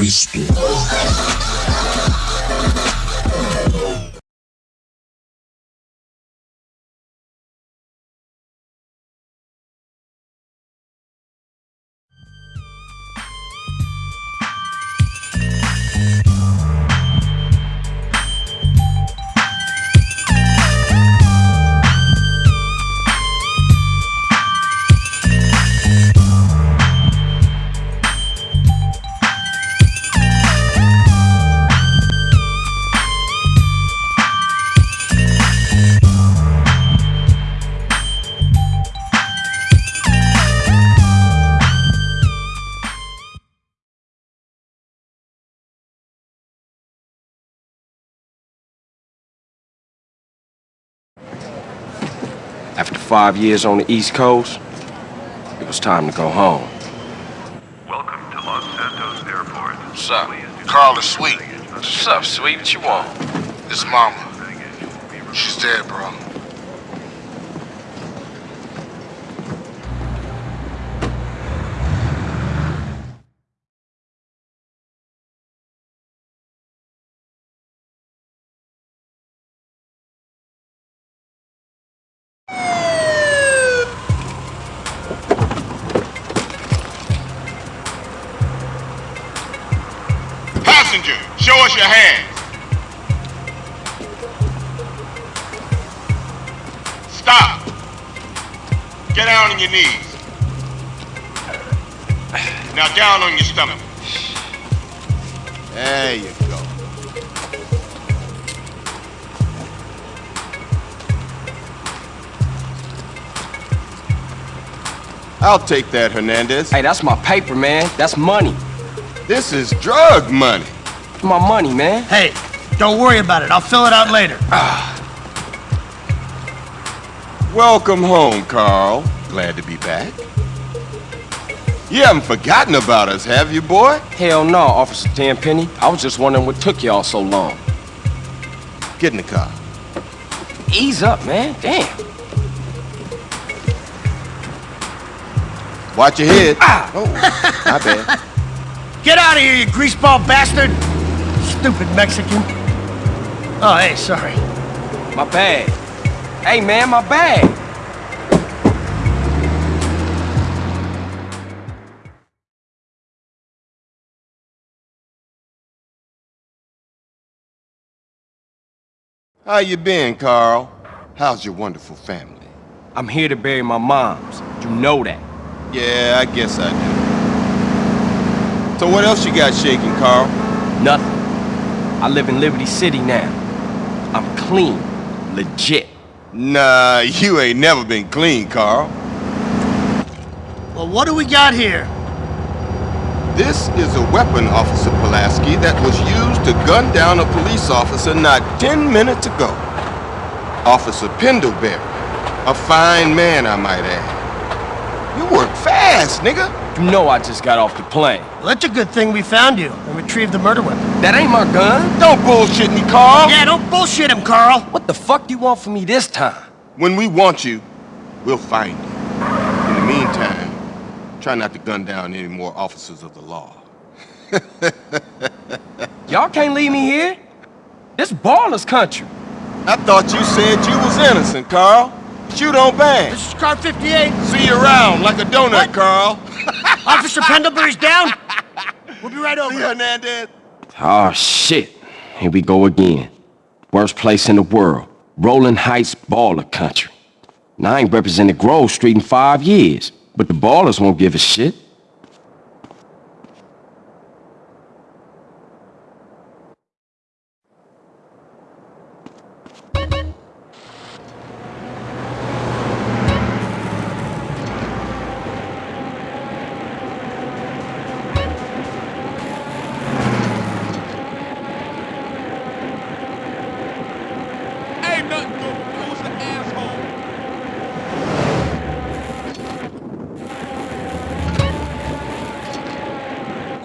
Cristo. After five years on the East Coast, it was time to go home. Welcome to Los Santos Airport. What's up? Carl is sweet. What's up, sweet? What you want? It's mama. She's dead, bro. Hands. Stop. Get down on your knees. Now down on your stomach. There you go. I'll take that, Hernandez. Hey, that's my paper, man. That's money. This is drug money. My money, man. Hey, don't worry about it. I'll fill it out later. Welcome home, Carl. Glad to be back. You haven't forgotten about us, have you, boy? Hell no, Officer Tenpenny. I was just wondering what took y'all so long. Get in the car. Ease up, man. Damn. Watch your head. Ah! Oh, my bad. Get out of here, you greaseball bastard! Stupid Mexican. Oh, hey, sorry. My bag. Hey, man, my bag. How you been, Carl? How's your wonderful family? I'm here to bury my moms. You know that. Yeah, I guess I do. So what else you got shaking, Carl? Nothing. I live in Liberty City now. I'm clean. Legit. Nah, you ain't never been clean, Carl. Well, what do we got here? This is a weapon, Officer Pulaski, that was used to gun down a police officer not 10 minutes ago. Officer Pendlebury. A fine man, I might add. You work fast, nigga. You know I just got off the plane. Well, that's a good thing we found you and retrieved the murder weapon. That ain't my gun. Don't bullshit me, Carl. Yeah, don't bullshit him, Carl! What the fuck do you want from me this time? When we want you, we'll find you. In the meantime, try not to gun down any more officers of the law. Y'all can't leave me here. This Ballas country. I thought you said you was innocent, Carl. But you don't bang. This is car 58. See you around like a donut, What? Carl. Officer Pendlebury's down. We'll be right over. See Hernandez? Oh, shit. Here we go again. Worst place in the world. Rolling Heights Ballas country. Now, I ain't represented Grove Street in five years, but the Ballas won't give a shit.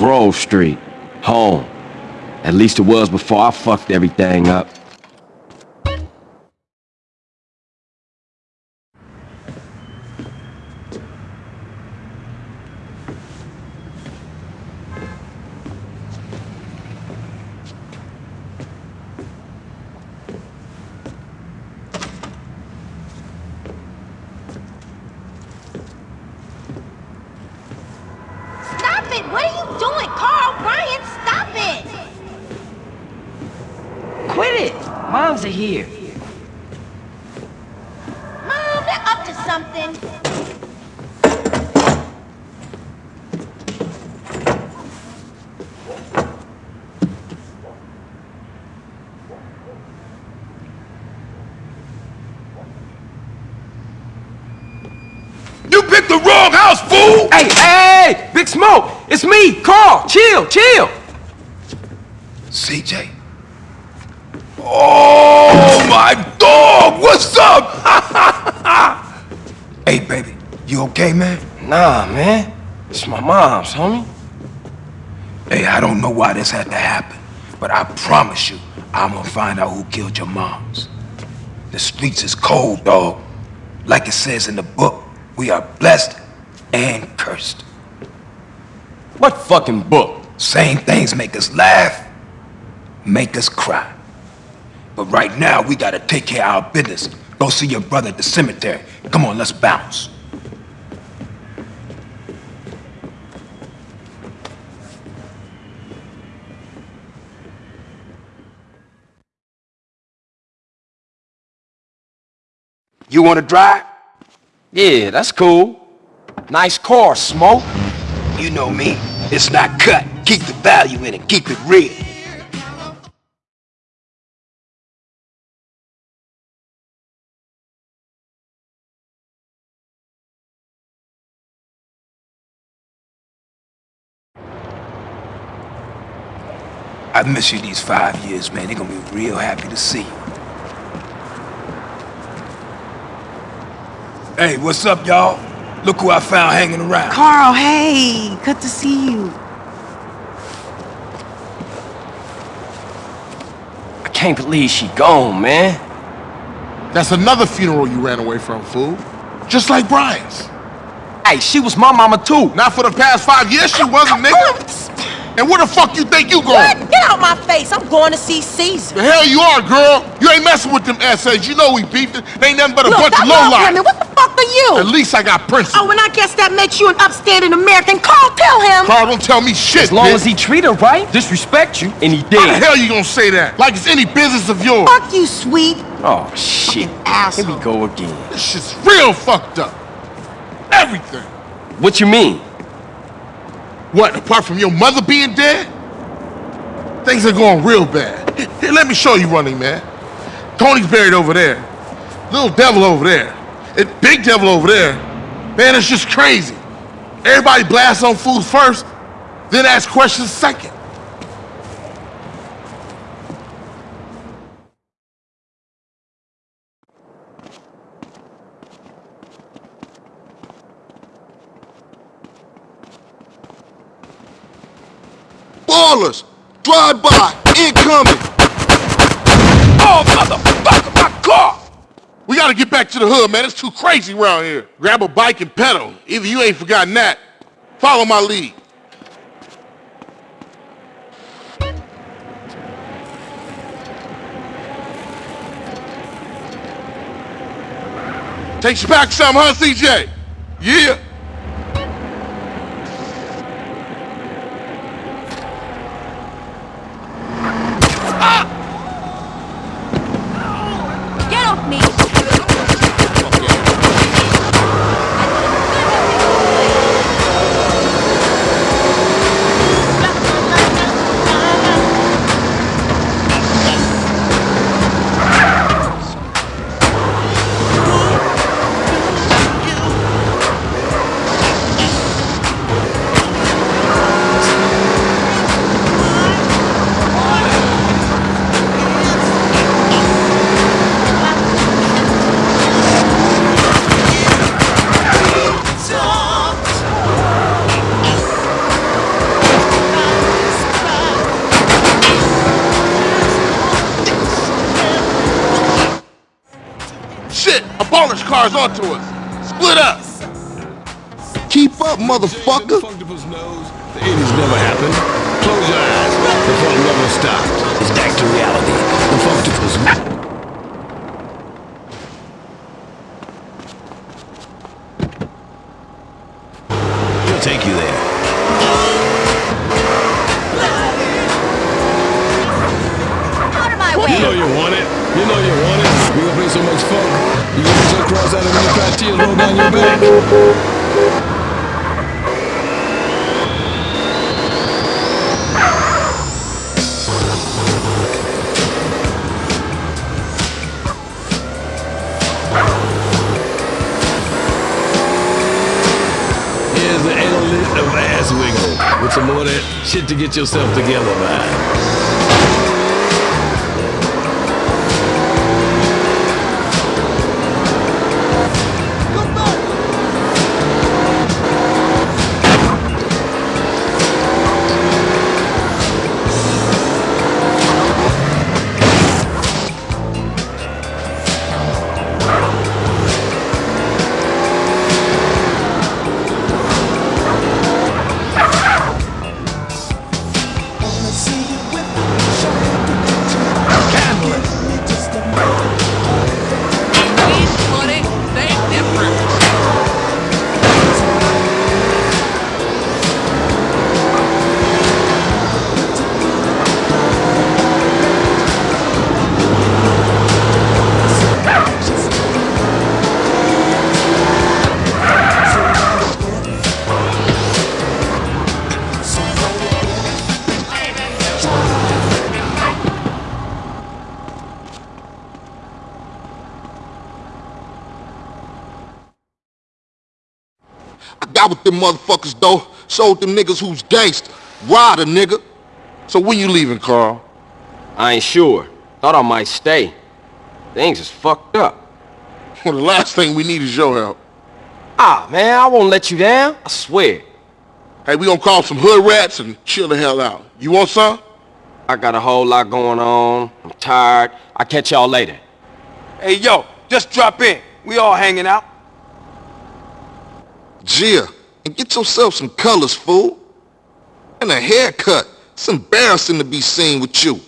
Grove Street. Home. At least it was before I fucked everything up. Moms are here. Mom, they're up to something. You picked the wrong house, fool! Hey, hey, hey! Big Smoke! It's me, Carl! Chill, chill! CJ? Oh, my dog! What's up? hey, baby, you okay, man? Nah, man. It's my mom's, homie. Hey, I don't know why this had to happen, but I promise you, I'm gonna find out who killed your moms. The streets is cold, dog. Like it says in the book, we are blessed and cursed. What fucking book? Same things make us laugh, make us cry. But right now, we gotta take care of our business. Go see your brother at the cemetery. Come on, let's bounce. You want to drive? Yeah, that's cool. Nice car, Smoke. You know me. It's not cut. Keep the value in it. Keep it real. I miss you these five years, man. They're gonna be real happy to see you. Hey, what's up, y'all? Look who I found hanging around. Carl, hey, good to see you. I can't believe she gone, man. That's another funeral you ran away from, fool. Just like Brian's. Hey, she was my mama too. Not for the past five years, she wasn't, nigga. And where the fuck you think you going? What? Get out my face. I'm going to see Cesar. The hell you are, girl. You ain't messing with them essays. You know we beefed it. They ain't nothing but a Look, bunch of that long lowlife. women, what the fuck are you? At least I got principles. Oh, and I guess that makes you an upstanding American. Carl, tell him. Carl, don't tell me shit, As long bitch. as he treat her right, disrespect you, and he did. How the did. hell you gonna say that? Like it's any business of yours. Fuck you, sweet. Oh, shit. Here asshole. we go again. This shit's real fucked up. Everything. What you mean? What, apart from your mother being dead? Things are going real bad. Here, let me show you running, man. Tony's buried over there. Little devil over there. Big devil over there. Man, it's just crazy. Everybody blasts on food first, then ask questions second. Drive by! Incoming! Oh, motherfucker, my car! We gotta get back to the hood, man. It's too crazy around here. Grab a bike and pedal. Either you ain't forgotten that. Follow my lead. Takes you back some, huh, CJ? Yeah. Shit, a Ballas car's onto us. Split up. Keep up, motherfucker! Functible's nose. The 80s never happened. Close your eyes. The funk never stopped. It's back to reality. The Functible's... He'll take you there. Is that a really fat roll down your back? Here's the amulet of ass wiggle. With some more of that shit to get yourself together, man. I got with them motherfuckers, though. Showed them niggas who's gangster. Ride a nigga. So when you leaving, Carl? I ain't sure. Thought I might stay. Things is fucked up. Well, the last thing we need is your help. Ah, man, I won't let you down. I swear. Hey, we gonna call some hood rats and chill the hell out. You want some? I got a whole lot going on. I'm tired. I'll catch y'all later. Hey, yo, just drop in. We all hanging out. Gia, and get yourself some colors, fool. And a haircut. It's embarrassing to be seen with you.